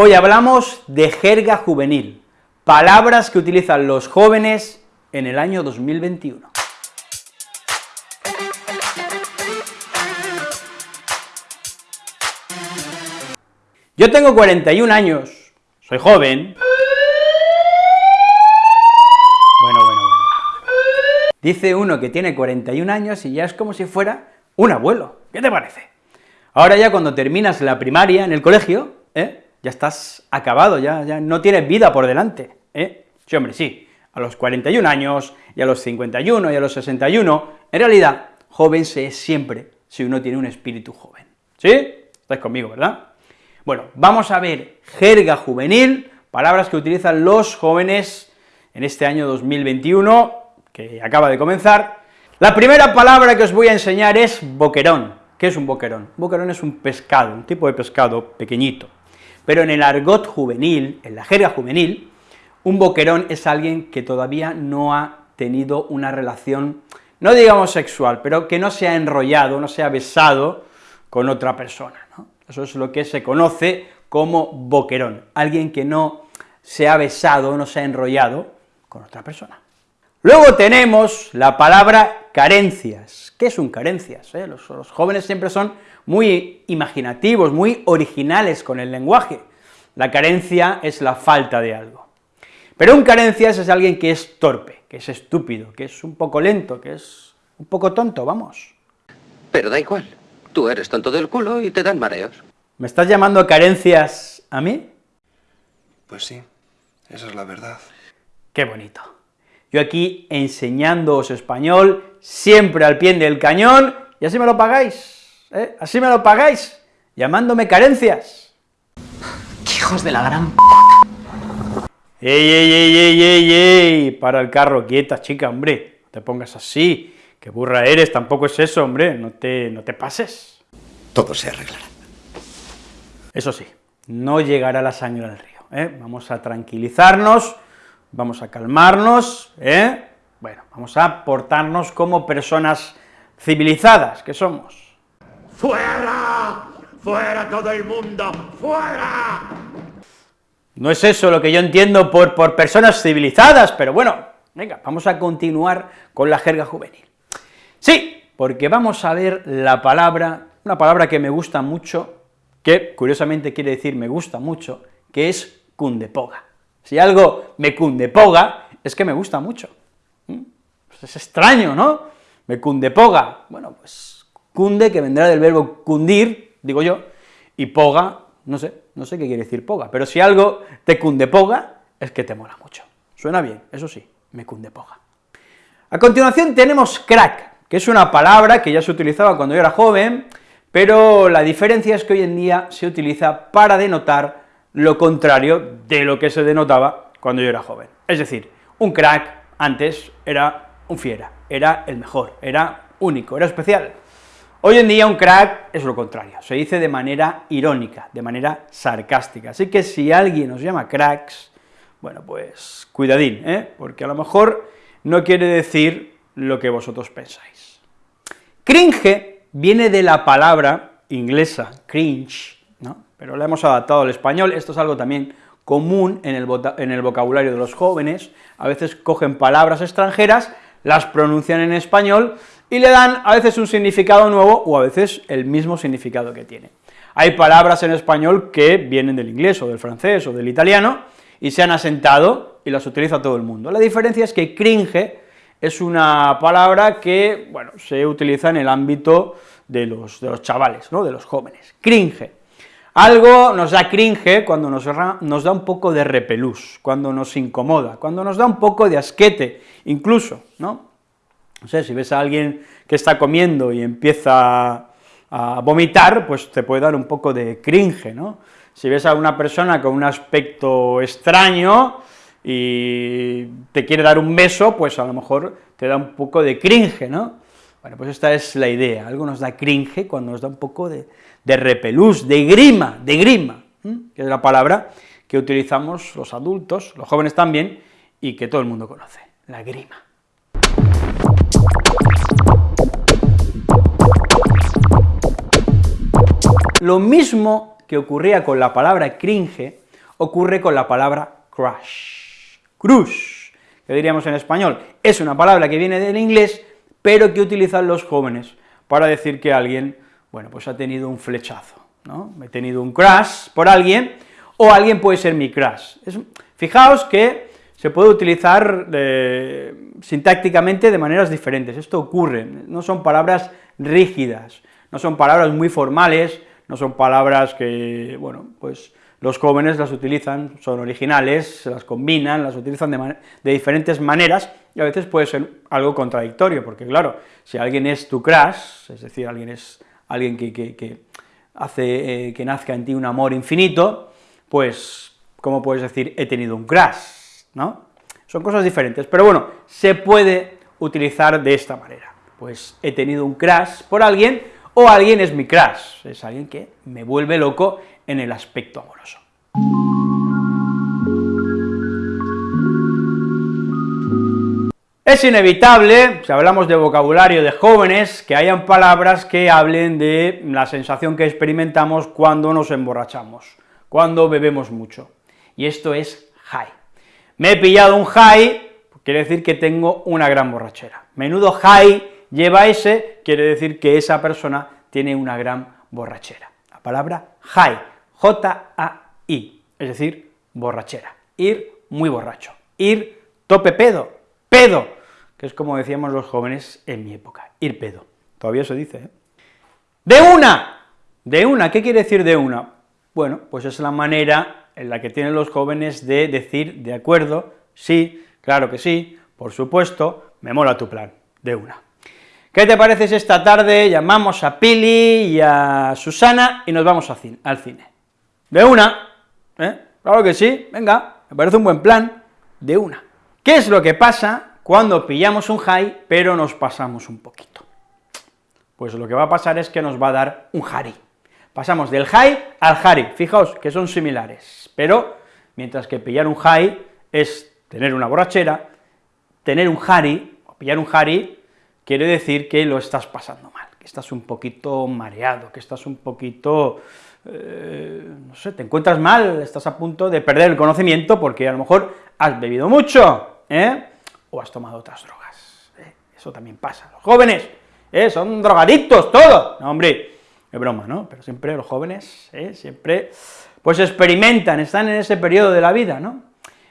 Hoy hablamos de jerga juvenil, palabras que utilizan los jóvenes en el año 2021. Yo tengo 41 años, soy joven. Bueno, bueno, bueno. Dice uno que tiene 41 años y ya es como si fuera un abuelo, ¿qué te parece? Ahora ya cuando terminas la primaria en el colegio, ¿eh? Ya estás acabado, ya, ya no tienes vida por delante, ¿eh? Sí, hombre, sí, a los 41 años, y a los 51, y a los 61, en realidad, joven se es siempre si uno tiene un espíritu joven, ¿sí? Estáis conmigo, ¿verdad? Bueno, vamos a ver jerga juvenil, palabras que utilizan los jóvenes en este año 2021, que acaba de comenzar. La primera palabra que os voy a enseñar es boquerón. ¿Qué es un boquerón? boquerón es un pescado, un tipo de pescado pequeñito, pero en el argot juvenil, en la jerga juvenil, un boquerón es alguien que todavía no ha tenido una relación, no digamos sexual, pero que no se ha enrollado, no se ha besado con otra persona. Eso es lo que se conoce como boquerón, alguien que no se ha besado, no se ha enrollado con otra persona. Luego tenemos la palabra carencias. ¿Qué es un carencias? Eh? Los, los, jóvenes siempre son muy imaginativos, muy originales con el lenguaje. La carencia es la falta de algo. Pero un carencias es alguien que es torpe, que es estúpido, que es un poco lento, que es un poco tonto, vamos. Pero da igual, tú eres tonto del culo y te dan mareos. ¿Me estás llamando carencias a mí? Pues sí, esa es la verdad. Qué bonito. Yo aquí enseñándoos español, siempre al pie del cañón, y así me lo pagáis, ¿eh? Así me lo pagáis, llamándome carencias. ¡Qué hijos de la gran p ¡Ey, ey, ey, ey, ey, ey! Para el carro, quieta, chica, hombre, no te pongas así, qué burra eres, tampoco es eso, hombre, no te, no te pases. Todo se arreglará. Eso sí, no llegará la sangre al río, ¿eh? Vamos a tranquilizarnos, vamos a calmarnos, ¿eh? Bueno, vamos a portarnos como personas civilizadas que somos. ¡Fuera! ¡Fuera todo el mundo! ¡Fuera! No es eso lo que yo entiendo por, por personas civilizadas, pero bueno, venga, vamos a continuar con la jerga juvenil. Sí, porque vamos a ver la palabra, una palabra que me gusta mucho, que curiosamente quiere decir me gusta mucho, que es cundepoga. Si algo me cundepoga, es que me gusta mucho. ¿Mm? Pues es extraño, ¿no? Me cundepoga. Bueno, pues cunde, que vendrá del verbo cundir, digo yo, y poga, no sé, no sé qué quiere decir poga, pero si algo te cundepoga, es que te mola mucho. Suena bien, eso sí, me cundepoga. A continuación tenemos crack, que es una palabra que ya se utilizaba cuando yo era joven, pero la diferencia es que hoy en día se utiliza para denotar lo contrario de lo que se denotaba cuando yo era joven. Es decir, un crack antes era un fiera, era el mejor, era único, era especial. Hoy en día un crack es lo contrario, se dice de manera irónica, de manera sarcástica, así que si alguien os llama cracks, bueno, pues cuidadín, ¿eh? porque a lo mejor no quiere decir lo que vosotros pensáis. Cringe viene de la palabra inglesa, cringe. Pero la hemos adaptado al español, esto es algo también común en el, vocabulario de los jóvenes, a veces cogen palabras extranjeras, las pronuncian en español, y le dan a veces un significado nuevo o a veces el mismo significado que tiene. Hay palabras en español que vienen del inglés o del francés o del italiano y se han asentado y las utiliza todo el mundo. La diferencia es que cringe es una palabra que, bueno, se utiliza en el ámbito de los, de los chavales, ¿no?, de los jóvenes. Cringe. Algo nos da cringe cuando nos, da un poco de repelús, cuando nos incomoda, cuando nos da un poco de asquete, incluso, ¿no?, no sé, si ves a alguien que está comiendo y empieza a vomitar, pues te puede dar un poco de cringe, ¿no? Si ves a una persona con un aspecto extraño y te quiere dar un beso, pues a lo mejor te da un poco de cringe, ¿no? Bueno, pues esta es la idea, algo nos da cringe cuando nos da un poco de, repelús, de grima, de grima, que es la palabra que utilizamos los adultos, los jóvenes también, y que todo el mundo conoce, la grima. Lo mismo que ocurría con la palabra cringe, ocurre con la palabra crush, crush, que diríamos en español, es una palabra que viene del inglés, pero que utilizan los jóvenes para decir que alguien, bueno, pues ha tenido un flechazo, ¿no? He tenido un crush por alguien, o alguien puede ser mi crush. fijaos que se puede utilizar eh, sintácticamente de maneras diferentes, esto ocurre, no son palabras rígidas, no son palabras muy formales, no son palabras que, bueno, pues los jóvenes las utilizan, son originales, se las combinan, las utilizan de, diferentes maneras, y a veces puede ser algo contradictorio, porque claro, si alguien es tu crush, es decir, alguien es alguien que, hace eh, que nazca en ti un amor infinito, pues, ¿cómo puedes decir he tenido un crush? ¿no? Son cosas diferentes, pero bueno, se puede utilizar de esta manera, pues he tenido un crush por alguien, o alguien es mi crush, es alguien que me vuelve loco en el aspecto amoroso. Es inevitable, si hablamos de vocabulario de jóvenes, que hayan palabras que hablen de la sensación que experimentamos cuando nos emborrachamos, cuando bebemos mucho, y esto es high. Me he pillado un high, quiere decir que tengo una gran borrachera. Menudo high lleva ese, quiere decir que esa persona tiene una gran borrachera. La palabra high, J-A-I, es decir, borrachera, ir muy borracho, ir tope pedo, pedo, que es como decíamos los jóvenes en mi época, ir pedo, todavía se dice, ¿eh? ¡De una! ¿De una? ¿Qué quiere decir de una? Bueno, pues es la manera en la que tienen los jóvenes de decir, de acuerdo, sí, claro que sí, por supuesto, me mola tu plan, de una. ¿Qué te parece esta tarde llamamos a Pili y a Susana y nos vamos al cine? De una, ¿eh? Claro que sí, venga, me parece un buen plan, de una. ¿Qué es lo que pasa cuando pillamos un high, pero nos pasamos un poquito? Pues lo que va a pasar es que nos va a dar un hari. Pasamos del high al hari, fijaos que son similares, pero mientras que pillar un high es tener una borrachera, tener un hari, o pillar un hari, quiere decir que lo estás pasando mal, que estás un poquito mareado, que estás un poquito eh, no sé, te encuentras mal, estás a punto de perder el conocimiento porque a lo mejor has bebido mucho, ¿eh? o has tomado otras drogas, ¿eh? eso también pasa, los jóvenes, ¿eh? son drogadictos todos, no hombre, es broma, ¿no?, pero siempre los jóvenes, siempre, pues experimentan, están en ese periodo de la vida, ¿no?,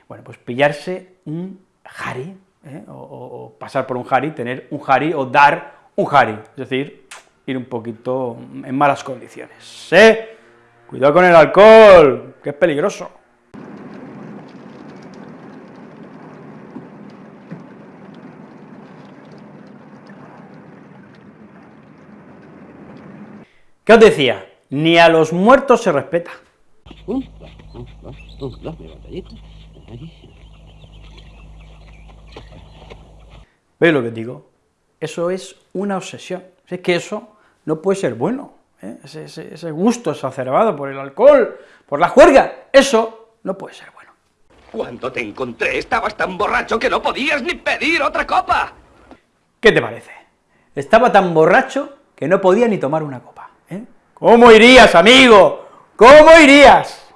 bueno, pues pillarse un jari, o, o, pasar por un jari, tener un jari, o dar un jari, es decir, ir un poquito en malas condiciones, ¿eh?, Cuidado con el alcohol, que es peligroso. ¿Qué os decía? Ni a los muertos se respeta. ¿Veis lo que digo? Eso es una obsesión. Es que eso no puede ser bueno. ¿Eh? ese, gusto exacerbado por el alcohol, por la juerga, eso no puede ser bueno. Cuando te encontré estabas tan borracho que no podías ni pedir otra copa. ¿Qué te parece? Estaba tan borracho que no podía ni tomar una copa. ¿eh? ¿Cómo irías, amigo? ¿Cómo irías?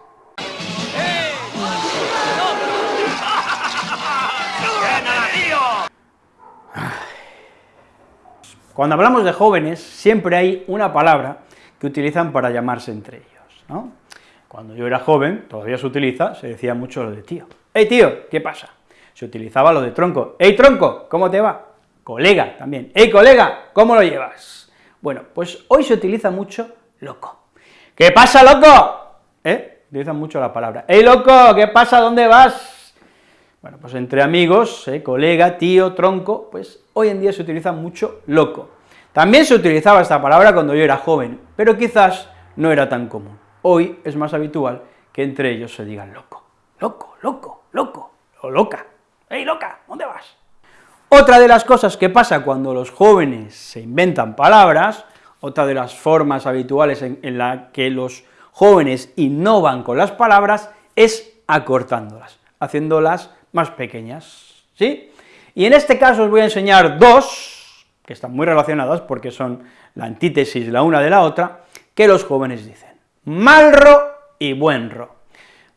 Cuando hablamos de jóvenes, siempre hay una palabra que utilizan para llamarse entre ellos. Cuando yo era joven, todavía se utiliza, se decía mucho lo de tío. ¡Hey, tío! ¿Qué pasa? Se utilizaba lo de tronco. ¡Hey, tronco! ¿Cómo te va? Colega también. ¡Hey, colega! ¿Cómo lo llevas? Bueno, pues hoy se utiliza mucho loco. ¿Qué pasa, loco? ¿Eh? Utilizan mucho la palabra. ¡Hey, loco! ¿Qué pasa? ¿Dónde vas? Bueno, pues entre amigos, ¿eh? colega, tío, tronco, pues hoy en día se utiliza mucho loco. También se utilizaba esta palabra cuando yo era joven, pero quizás no era tan común. Hoy es más habitual que entre ellos se digan loco, loco, loco, loco, o loca, ¡Ey, loca! ¿Dónde vas? Otra de las cosas que pasa cuando los jóvenes se inventan palabras, otra de las formas habituales en, en la que los jóvenes innovan con las palabras, es acortándolas, haciéndolas más pequeñas, ¿sí? Y en este caso os voy a enseñar dos, que están muy relacionadas porque son la antítesis la una de la otra, que los jóvenes dicen, malro y buenro.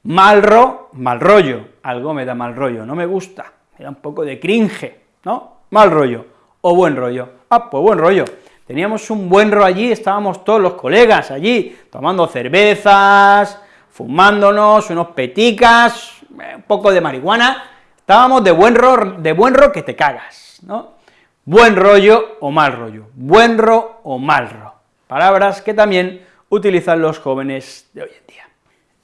Mal ro, mal rollo, algo me da mal rollo, no me gusta, me da un poco de cringe, ¿no? Mal rollo, o buen rollo, ah, pues buen rollo. Teníamos un buen rollo allí, estábamos todos los colegas allí, tomando cervezas, fumándonos, unos peticas, un poco de marihuana, estábamos de buen ro, de buen ro que te cagas, ¿no? Buen rollo o mal rollo, buen ro o mal ro, palabras que también utilizan los jóvenes de hoy en día.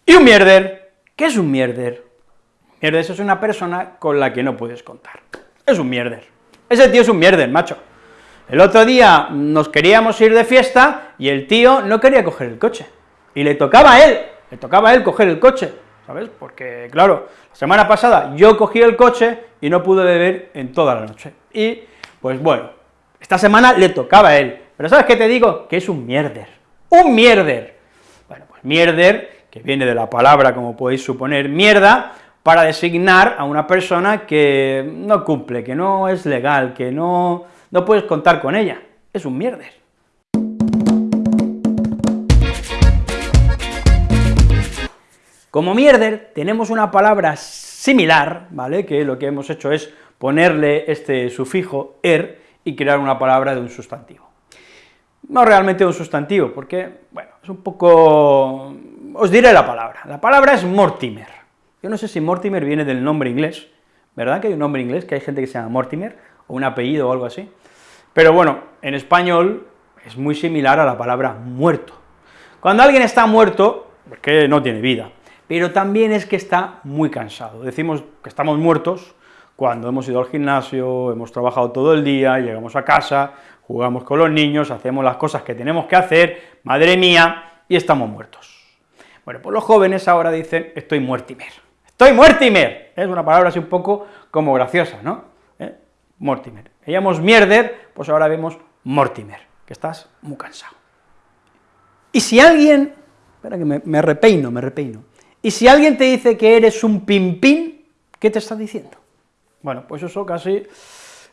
Y un mierder, ¿qué es un mierder? Mierder es una persona con la que no puedes contar, es un mierder, ese tío es un mierder, macho. El otro día nos queríamos ir de fiesta y el tío no quería coger el coche, y le tocaba a él, le tocaba a él coger el coche, ¿sabes? Porque, claro, la semana pasada yo cogí el coche y no pude beber en toda la noche, y, pues bueno, esta semana le tocaba a él, pero ¿sabes qué te digo? Que es un mierder, un mierder. Bueno, pues mierder, que viene de la palabra, como podéis suponer, mierda, para designar a una persona que no cumple, que no es legal, que no, no puedes contar con ella, es un mierder. Como mierder tenemos una palabra similar, ¿vale?, que lo que hemos hecho es ponerle este sufijo er y crear una palabra de un sustantivo. No realmente un sustantivo, porque, bueno, es un poco... os diré la palabra. La palabra es Mortimer. Yo no sé si Mortimer viene del nombre inglés, ¿verdad que hay un nombre inglés, que hay gente que se llama Mortimer, o un apellido o algo así? Pero bueno, en español es muy similar a la palabra muerto. Cuando alguien está muerto, porque no tiene vida, pero también es que está muy cansado. Decimos que estamos muertos cuando hemos ido al gimnasio, hemos trabajado todo el día, llegamos a casa, jugamos con los niños, hacemos las cosas que tenemos que hacer, madre mía, y estamos muertos. Bueno, pues los jóvenes ahora dicen, estoy muertimer, estoy muertimer, es una palabra así un poco como graciosa, ¿no? ¿Eh? Mortimer. Veíamos mierder, pues ahora vemos mortimer, que estás muy cansado. Y si alguien, espera que me, me repeino, me repeino, y si alguien te dice que eres un pimpín, ¿qué te está diciendo? Bueno, pues eso casi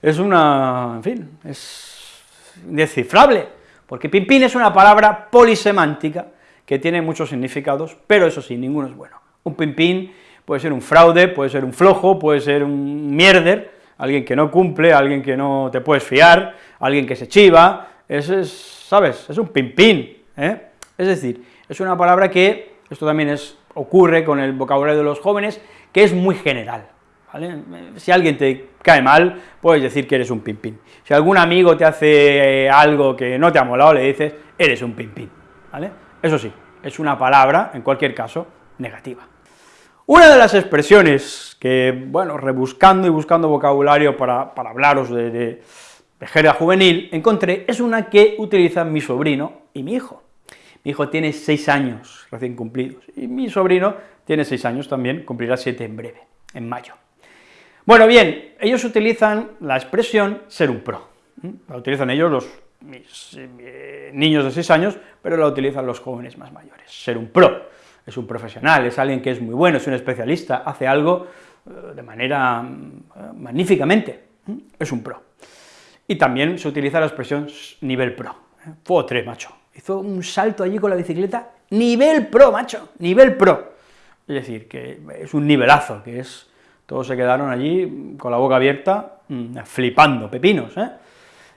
es una, en fin, es indescifrable, porque pimpín es una palabra polisemántica que tiene muchos significados, pero eso sí, ninguno es bueno. Un pimpín puede ser un fraude, puede ser un flojo, puede ser un mierder, alguien que no cumple, alguien que no te puedes fiar, alguien que se chiva, ese es, ¿sabes?, es un pimpín, ¿eh? Es decir, es una palabra que, esto también es ocurre con el vocabulario de los jóvenes, que es muy general. Si alguien te cae mal, puedes decir que eres un pimpín. Si algún amigo te hace eh, algo que no te ha molado, le dices, eres un pimpín, ¿vale? Eso sí, es una palabra, en cualquier caso, negativa. Una de las expresiones que, bueno, rebuscando y buscando vocabulario para, hablaros de, de, juvenil, encontré, es una que utilizan mi sobrino y mi hijo. Mi hijo tiene seis años recién cumplidos, y mi sobrino tiene seis años también, cumplirá siete en breve, en mayo. Bueno, bien, ellos utilizan la expresión ser un pro, la utilizan ellos los eh, niños de seis años, pero la utilizan los jóvenes más mayores, ser un pro, es un profesional, es alguien que es muy bueno, es un especialista, hace algo eh, de manera eh, magníficamente, es un pro. Y también se utiliza la expresión nivel pro, fuego 3, macho, hizo un salto allí con la bicicleta, nivel pro, macho, nivel pro. Es decir, que es un nivelazo, que es, todos se quedaron allí con la boca abierta, mm, flipando, pepinos, ¿eh?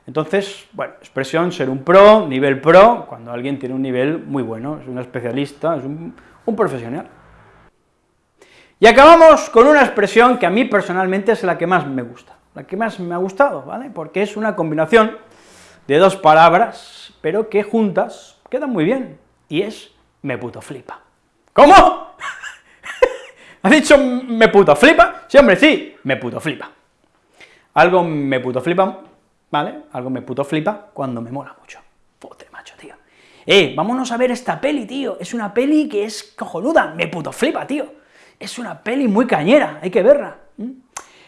Entonces, bueno, expresión ser un pro, nivel pro, cuando alguien tiene un nivel muy bueno, es un especialista, es un, un profesional. Y acabamos con una expresión que a mí personalmente es la que más me gusta, la que más me ha gustado, ¿vale?, porque es una combinación de dos palabras, pero que juntas quedan muy bien, y es me puto flipa. ¿Cómo? ¿Has dicho me puto flipa? Sí, hombre, sí, me puto flipa. Algo me puto flipa, ¿vale? Algo me puto flipa cuando me mola mucho. Puta macho, tío. Eh, vámonos a ver esta peli, tío, es una peli que es cojonuda, me puto flipa, tío. Es una peli muy cañera, hay que verla.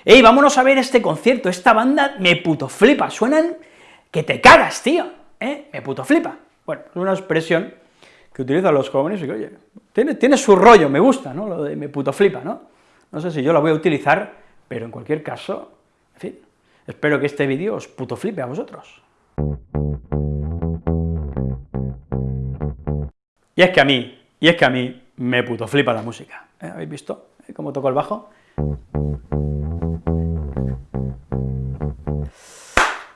Ey, vámonos a ver este concierto, esta banda me puto flipa, suenan que te cagas, tío, ¿eh? Me puto flipa. Bueno, es una expresión que utilizan los jóvenes y que, oye, tiene, tiene su rollo, me gusta, ¿no?, lo de me puto flipa, ¿no? No sé si yo la voy a utilizar, pero en cualquier caso, en fin, espero que este vídeo os puto flipe a vosotros. Y es que a mí, y es que a mí me puto flipa la música. ¿Eh? ¿Habéis visto ¿Eh? cómo toco el bajo?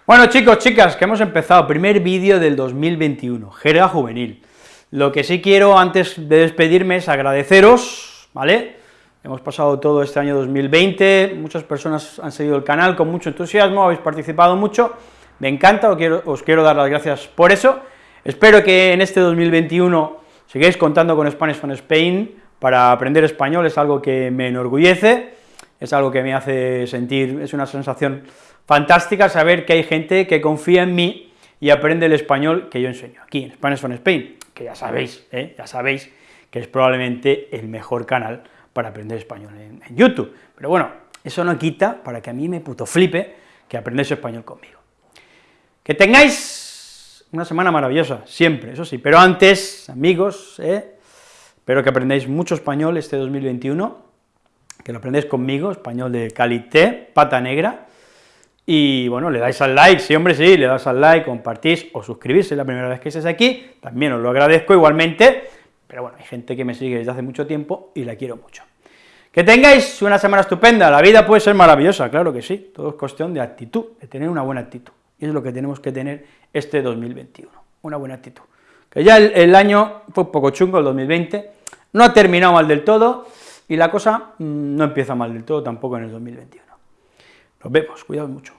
Bueno, chicos, chicas, que hemos empezado, primer vídeo del 2021, jerga juvenil. Lo que sí quiero, antes de despedirme, es agradeceros, ¿vale?, Hemos pasado todo este año 2020, muchas personas han seguido el canal con mucho entusiasmo, habéis participado mucho, me encanta, os quiero, dar las gracias por eso, espero que en este 2021 sigáis contando con Spanish from Spain para aprender español, es algo que me enorgullece, es algo que me hace sentir, es una sensación fantástica saber que hay gente que confía en mí y aprende el español que yo enseño, aquí en Spanish from Spain, que ya sabéis, ¿eh? ya sabéis que es probablemente el mejor canal para aprender español en, YouTube. Pero bueno, eso no quita para que a mí me puto flipe que aprendáis español conmigo. Que tengáis una semana maravillosa, siempre, eso sí, pero antes, amigos, ¿eh? espero que aprendáis mucho español este 2021, que lo aprendáis conmigo, español de calité, pata negra, y bueno, le dais al like, sí, hombre, sí, le dais al like, compartís o suscribirse la primera vez que estés aquí, también os lo agradezco igualmente, pero bueno, hay gente que me sigue desde hace mucho tiempo y la quiero mucho. Que tengáis una semana estupenda, la vida puede ser maravillosa, claro que sí, todo es cuestión de actitud, de tener una buena actitud, y es lo que tenemos que tener este 2021, una buena actitud. Que ya el, año fue un poco chungo, el 2020, no ha terminado mal del todo, y la cosa mm, no empieza mal del todo tampoco en el 2021. Nos vemos, cuidado mucho.